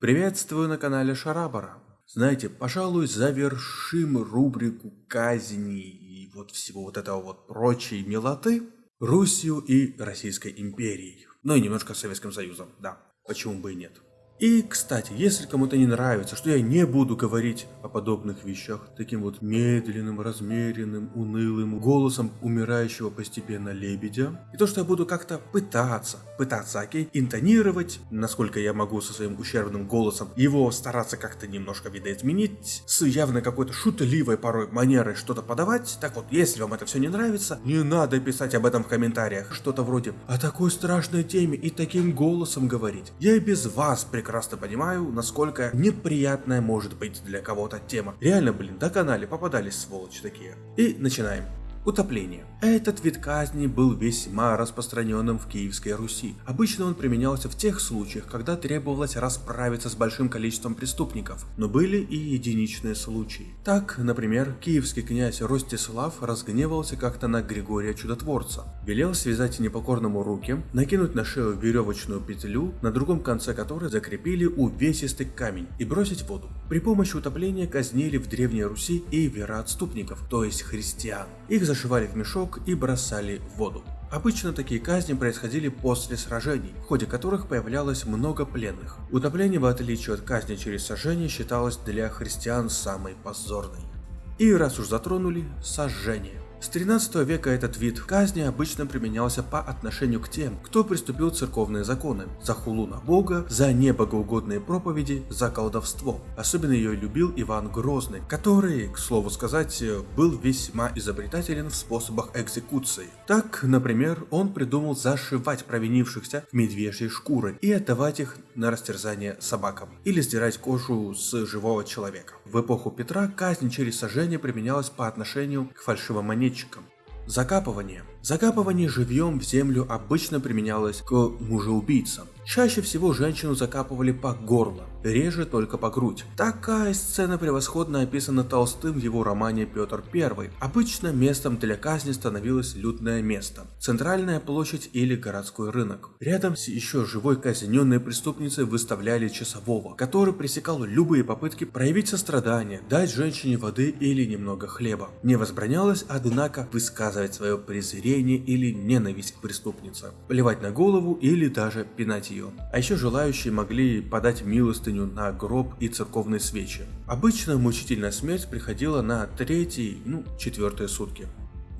Приветствую на канале Шарабара. Знаете, пожалуй, завершим рубрику казни и вот всего вот этого вот прочей милоты Русью и Российской империей. Ну и немножко Советским Союзом, да, почему бы и нет. И, кстати, если кому-то не нравится, что я не буду говорить о подобных вещах таким вот медленным, размеренным, унылым голосом умирающего постепенно лебедя, и то, что я буду как-то пытаться, пытаться, окей, интонировать, насколько я могу со своим ущербным голосом, его стараться как-то немножко видоизменить, с явно какой-то шутливой порой манерой что-то подавать, так вот, если вам это все не нравится, не надо писать об этом в комментариях, что-то вроде «о такой страшной теме и таким голосом говорить». Я и без вас прекрасно прекрасно понимаю, насколько неприятная может быть для кого-то тема. Реально, блин, до канале попадались сволочи такие. И начинаем. Утопление. Этот вид казни был весьма распространенным в Киевской Руси. Обычно он применялся в тех случаях, когда требовалось расправиться с большим количеством преступников, но были и единичные случаи. Так, например, киевский князь Ростислав разгневался как-то на Григория Чудотворца, велел связать непокорному руки, накинуть на шею веревочную петлю, на другом конце которой закрепили увесистый камень и бросить в воду. При помощи утопления казнили в Древней Руси и вероотступников, то есть христиан. Их зашивали в мешок и бросали в воду. Обычно такие казни происходили после сражений, в ходе которых появлялось много пленных. Утопление, в отличие от казни через сожжение, считалось для христиан самой позорной. И раз уж затронули, сожжение. С 13 века этот вид казни обычно применялся по отношению к тем, кто приступил церковные законы, за хулу на бога, за небогоугодные проповеди, за колдовство. Особенно ее любил Иван Грозный, который, к слову сказать, был весьма изобретателен в способах экзекуции. Так, например, он придумал зашивать провинившихся в медвежьи шкуры и отдавать их на растерзание собакам, или сдирать кожу с живого человека. В эпоху Петра казнь через сожжение применялась по отношению к фальшивомонетчикам. Закапывание. Закапывание живьем в землю обычно применялось к мужеубийцам. Чаще всего женщину закапывали по горло, реже только по грудь. Такая сцена превосходно описана Толстым в его романе Петр I. Обычно местом для казни становилось людное место, центральная площадь или городской рынок. Рядом с еще живой казненной преступницей выставляли часового, который пресекал любые попытки проявить сострадание, дать женщине воды или немного хлеба. Не возбранялось, однако, высказывать свое презрение или ненависть к преступнице, плевать на голову или даже пинать ее. А еще желающие могли подать милостыню на гроб и церковные свечи. Обычно мучительная смерть приходила на третий, ну, четвертые сутки.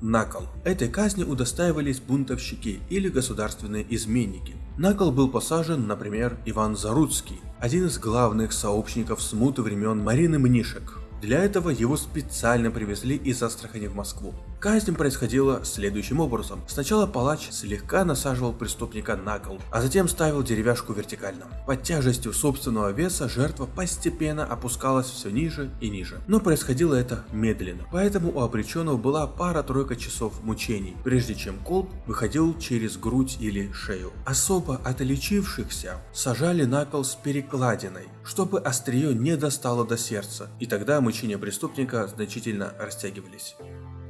Накол. Этой казни удостаивались бунтовщики или государственные изменники. На кол был посажен, например, Иван Заруцкий, один из главных сообщников смуты времен Марины Мнишек. Для этого его специально привезли из Астрахани в Москву. Казнь происходила следующим образом. Сначала палач слегка насаживал преступника на кол, а затем ставил деревяшку вертикально. Под тяжестью собственного веса жертва постепенно опускалась все ниже и ниже. Но происходило это медленно, поэтому у обреченного была пара-тройка часов мучений, прежде чем колб выходил через грудь или шею. Особо отличившихся сажали на кол с перекладиной, чтобы острие не достало до сердца, и тогда мучения преступника значительно растягивались.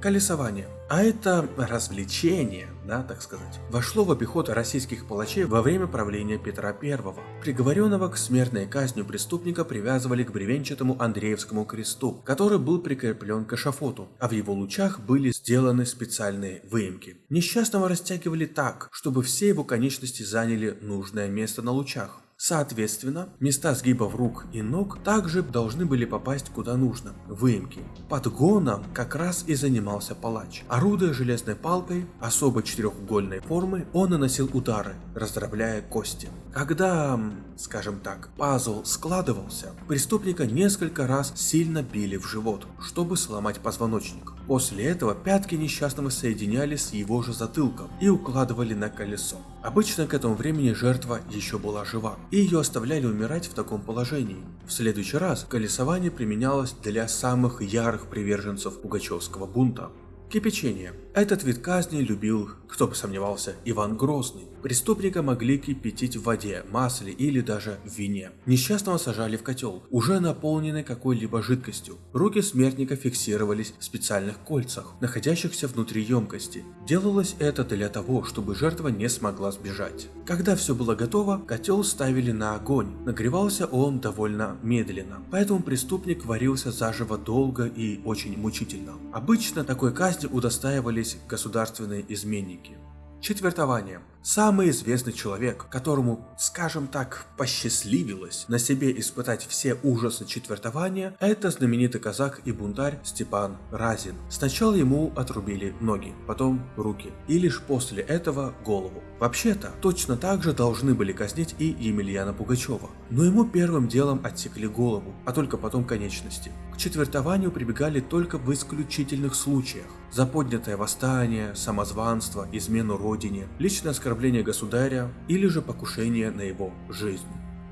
Колесование. А это развлечение, да, так сказать, вошло в обиход российских палачей во время правления Петра I. Приговоренного к смертной казни преступника привязывали к бревенчатому Андреевскому кресту, который был прикреплен к эшафоту, а в его лучах были сделаны специальные выемки. Несчастного растягивали так, чтобы все его конечности заняли нужное место на лучах. Соответственно, места сгибов рук и ног также должны были попасть куда нужно – выемки. Подгоном как раз и занимался палач. Орудуя железной палкой особо четырехугольной формы, он наносил удары, раздробляя кости. Когда, скажем так, пазл складывался, преступника несколько раз сильно били в живот, чтобы сломать позвоночник. После этого пятки несчастного соединяли с его же затылком и укладывали на колесо. Обычно к этому времени жертва еще была жива, и ее оставляли умирать в таком положении. В следующий раз колесование применялось для самых ярых приверженцев Пугачевского бунта. Кипячение. Этот вид казни любил, кто бы сомневался, Иван Грозный. Преступника могли кипятить в воде, масле или даже в вине. Несчастного сажали в котел, уже наполненный какой-либо жидкостью. Руки смертника фиксировались в специальных кольцах, находящихся внутри емкости. Делалось это для того, чтобы жертва не смогла сбежать. Когда все было готово, котел ставили на огонь. Нагревался он довольно медленно, поэтому преступник варился заживо долго и очень мучительно. Обычно такой казни удостаивались государственные изменники. Четвертование. Самый известный человек, которому, скажем так, посчастливилось на себе испытать все ужасы четвертования, это знаменитый казак и бунтарь Степан Разин. Сначала ему отрубили ноги, потом руки, и лишь после этого голову. Вообще-то, точно так же должны были казнить и Емельяна Пугачева, но ему первым делом отсекли голову, а только потом конечности. К четвертованию прибегали только в исключительных случаях. За поднятое восстание, самозванство, измену родине, личное оскорбление оскорбление государя или же покушение на его жизнь.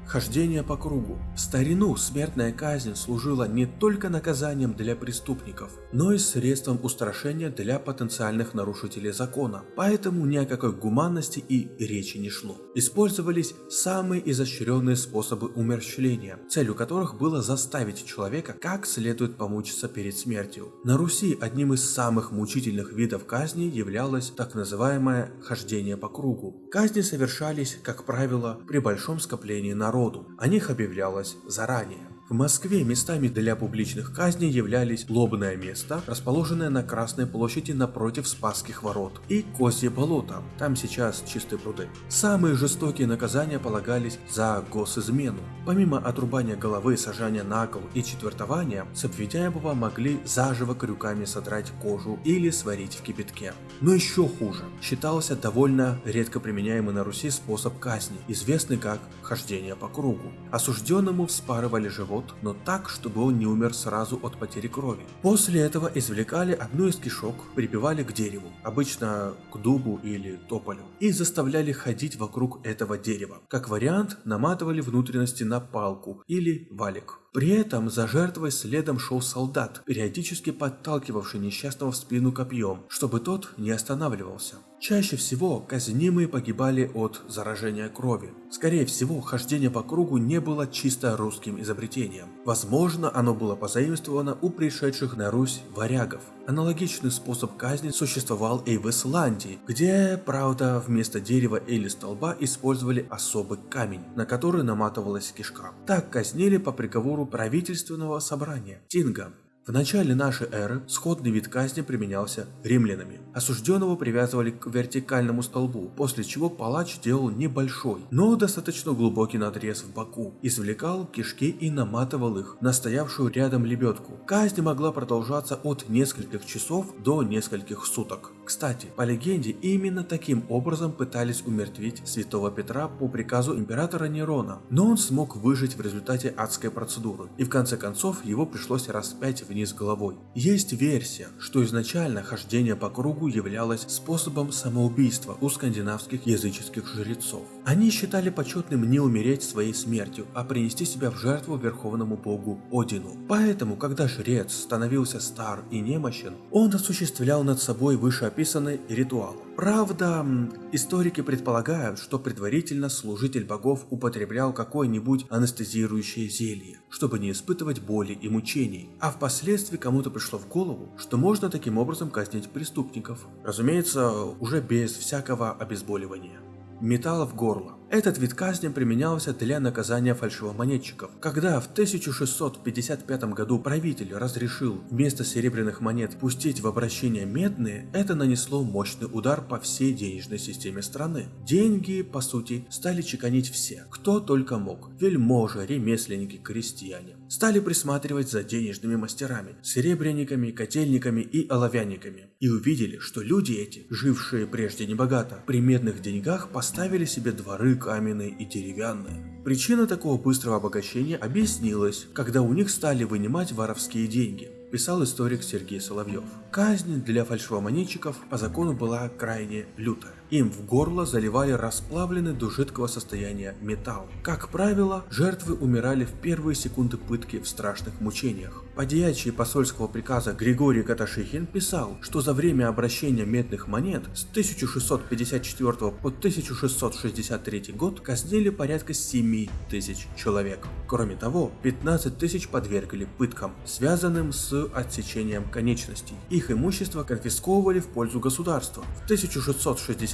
Хождение по кругу. В старину смертная казнь служила не только наказанием для преступников, но и средством устрашения для потенциальных нарушителей закона, поэтому ни о какой гуманности и речи не шло. Использовались самые изощренные способы умерщвления, целью которых было заставить человека как следует помучиться перед смертью. На Руси одним из самых мучительных видов казни являлось так называемое хождение по кругу. Казни совершались, как правило, при большом скоплении народа народу. О них объявлялось заранее. В Москве местами для публичных казней являлись Лобное место, расположенное на Красной площади напротив Спасских ворот, и Козье болото, там сейчас чистые пруды. Самые жестокие наказания полагались за госизмену. Помимо отрубания головы, сажания на кол и четвертования, с обвиняемого могли заживо крюками содрать кожу или сварить в кипятке. Но еще хуже, считался довольно редко применяемый на Руси способ казни, известный как хождение по кругу. Осужденному вспарывали живот живот, но так, чтобы он не умер сразу от потери крови. После этого извлекали одну из кишок, прибивали к дереву, обычно к дубу или тополю, и заставляли ходить вокруг этого дерева. Как вариант, наматывали внутренности на палку или валик. При этом за жертвой следом шел солдат, периодически подталкивавший несчастного в спину копьем, чтобы тот не останавливался. Чаще всего казнимые погибали от заражения крови. Скорее всего, хождение по кругу не было чисто русским изобретением. Возможно, оно было позаимствовано у пришедших на Русь варягов. Аналогичный способ казни существовал и в Исландии, где, правда, вместо дерева или столба использовали особый камень, на который наматывалась кишка. Так казнили по приговору правительственного собрания – Тинга. В начале нашей эры сходный вид казни применялся римлянами. Осужденного привязывали к вертикальному столбу, после чего палач делал небольшой, но достаточно глубокий надрез в боку, извлекал кишки и наматывал их на стоявшую рядом лебедку. Казнь могла продолжаться от нескольких часов до нескольких суток. Кстати, по легенде, именно таким образом пытались умертвить святого Петра по приказу императора Нерона, но он смог выжить в результате адской процедуры, и в конце концов его пришлось распять вниз головой. Есть версия, что изначально хождение по кругу являлось способом самоубийства у скандинавских языческих жрецов. Они считали почетным не умереть своей смертью, а принести себя в жертву верховному богу Одину. Поэтому, когда жрец становился стар и немощен, он осуществлял над собой выше описанный ритуал. Правда, историки предполагают, что предварительно служитель богов употреблял какое-нибудь анестезирующее зелье, чтобы не испытывать боли и мучений, а впоследствии кому-то пришло в голову, что можно таким образом казнить преступников. Разумеется, уже без всякого обезболивания. Металл в горло. Этот вид казни применялся для наказания фальшивомонетчиков. Когда в 1655 году правитель разрешил вместо серебряных монет пустить в обращение медные, это нанесло мощный удар по всей денежной системе страны. Деньги, по сути, стали чеканить все, кто только мог. Вельможи, ремесленники, крестьяне. Стали присматривать за денежными мастерами, серебряниками, котельниками и оловянниками. И увидели, что люди эти, жившие прежде небогато, при медных деньгах поставили себе дворы, каменные и деревянные. Причина такого быстрого обогащения объяснилась, когда у них стали вынимать воровские деньги. писал историк Сергей Соловьев. Казнь для фальшивомонетчиков по закону была крайне лютая. Им в горло заливали расплавленный до жидкого состояния металл. Как правило, жертвы умирали в первые секунды пытки в страшных мучениях. Подьячий посольского приказа Григорий Каташихин писал, что за время обращения медных монет с 1654 по 1663 год казнили порядка 7 тысяч человек. Кроме того, 15 тысяч подвергли пыткам, связанным с отсечением конечностей. Их имущество конфисковывали в пользу государства. В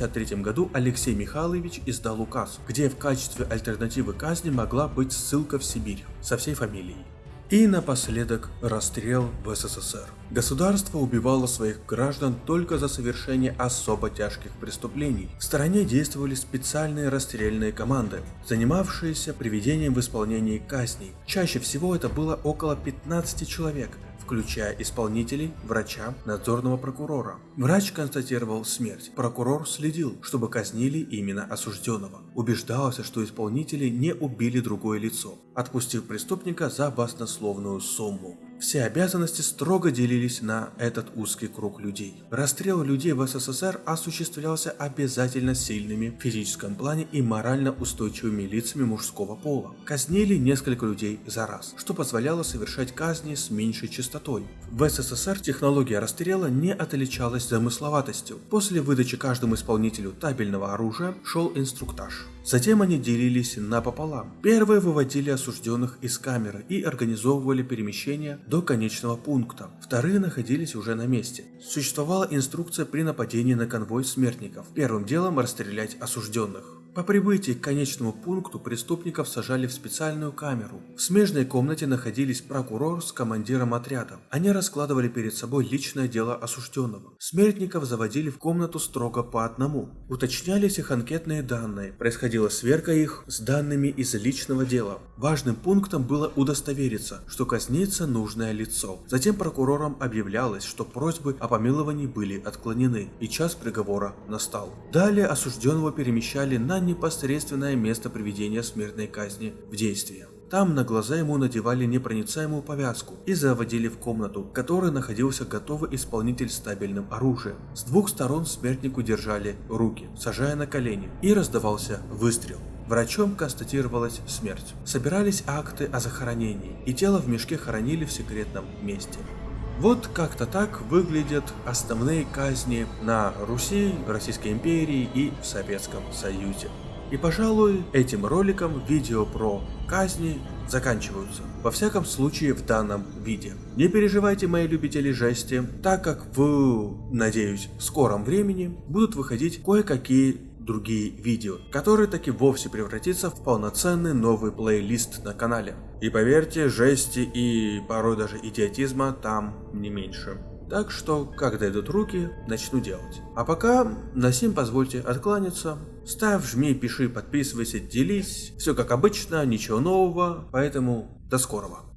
1663 году Алексей Михайлович издал указ, где в качестве альтернативы казни могла быть ссылка в Сибирь со всей фамилией. И напоследок расстрел в СССР. Государство убивало своих граждан только за совершение особо тяжких преступлений. В стране действовали специальные расстрельные команды, занимавшиеся приведением в исполнении казней. Чаще всего это было около 15 человек, включая исполнителей, врача, надзорного прокурора. Врач констатировал смерть. Прокурор следил, чтобы казнили именно осужденного. Убеждался, что исполнители не убили другое лицо, отпустив преступника за баснословную сумму. Все обязанности строго делились на этот узкий круг людей. Расстрел людей в СССР осуществлялся обязательно сильными в физическом плане и морально устойчивыми лицами мужского пола. Казнили несколько людей за раз, что позволяло совершать казни с меньшей частотой. В СССР технология расстрела не отличалась замысловатостью. После выдачи каждому исполнителю табельного оружия шел инструктаж. Затем они делились напополам. Первые выводили осужденных из камеры и организовывали перемещение до конечного пункта. Вторые находились уже на месте. Существовала инструкция при нападении на конвой смертников. Первым делом расстрелять осужденных. По прибытии к конечному пункту преступников сажали в специальную камеру. В смежной комнате находились прокурор с командиром отряда. Они раскладывали перед собой личное дело осужденного. Смертников заводили в комнату строго по одному. Уточнялись их анкетные данные. Происходила сверка их с данными из личного дела. Важным пунктом было удостовериться, что казнится нужное лицо. Затем прокурорам объявлялось, что просьбы о помиловании были отклонены, и час приговора настал. Далее осужденного перемещали на непосредственное место приведения смертной казни в действие. Там на глаза ему надевали непроницаемую повязку и заводили в комнату, в которой находился готовый исполнитель с табельным оружием. С двух сторон смертнику держали руки, сажая на колени, и раздавался выстрел. Врачом констатировалась смерть. Собирались акты о захоронении, и тело в мешке хоронили в секретном месте. Вот как-то так выглядят основные казни на Руси, Российской империи и в Советском Союзе. И пожалуй, этим роликом видео про казни заканчиваются. Во всяком случае в данном виде. Не переживайте, мои любители жести, так как в, надеюсь, скором времени будут выходить кое-какие другие видео, который таки вовсе превратится в полноценный новый плейлист на канале. И поверьте, жести и порой даже идиотизма там не меньше. Так что, когда идут руки, начну делать. А пока, на сим позвольте откланяться. Ставь, жми, пиши, подписывайся, делись. Все как обычно, ничего нового, поэтому до скорого.